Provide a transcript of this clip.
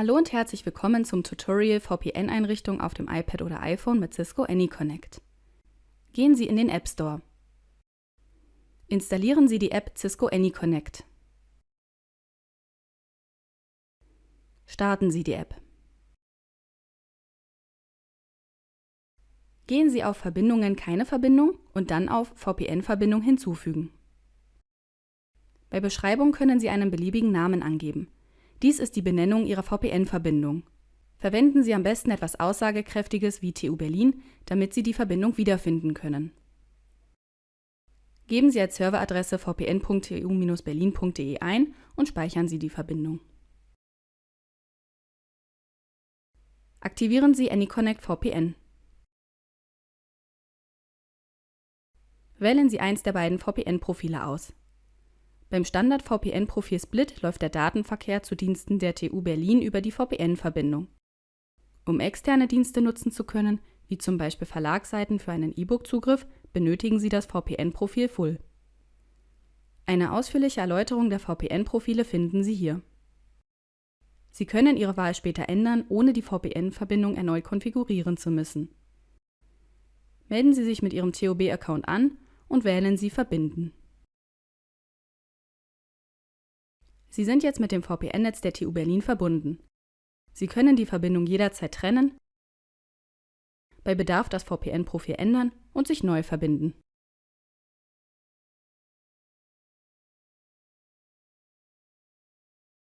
Hallo und herzlich willkommen zum Tutorial VPN-Einrichtung auf dem iPad oder iPhone mit Cisco AnyConnect. Gehen Sie in den App Store. Installieren Sie die App Cisco AnyConnect. Starten Sie die App. Gehen Sie auf Verbindungen keine Verbindung und dann auf VPN-Verbindung hinzufügen. Bei Beschreibung können Sie einen beliebigen Namen angeben. Dies ist die Benennung Ihrer VPN-Verbindung. Verwenden Sie am besten etwas Aussagekräftiges wie TU Berlin, damit Sie die Verbindung wiederfinden können. Geben Sie als Serveradresse vpn.tu-berlin.de ein und speichern Sie die Verbindung. Aktivieren Sie AnyConnect VPN. Wählen Sie eins der beiden VPN-Profile aus. Beim Standard-VPN-Profil Split läuft der Datenverkehr zu Diensten der TU Berlin über die VPN-Verbindung. Um externe Dienste nutzen zu können, wie zum Beispiel Verlagsseiten für einen E-Book-Zugriff, benötigen Sie das VPN-Profil Full. Eine ausführliche Erläuterung der VPN-Profile finden Sie hier. Sie können Ihre Wahl später ändern, ohne die VPN-Verbindung erneut konfigurieren zu müssen. Melden Sie sich mit Ihrem TOB-Account an und wählen Sie Verbinden. Sie sind jetzt mit dem VPN-Netz der TU Berlin verbunden. Sie können die Verbindung jederzeit trennen, bei Bedarf das VPN-Profil ändern und sich neu verbinden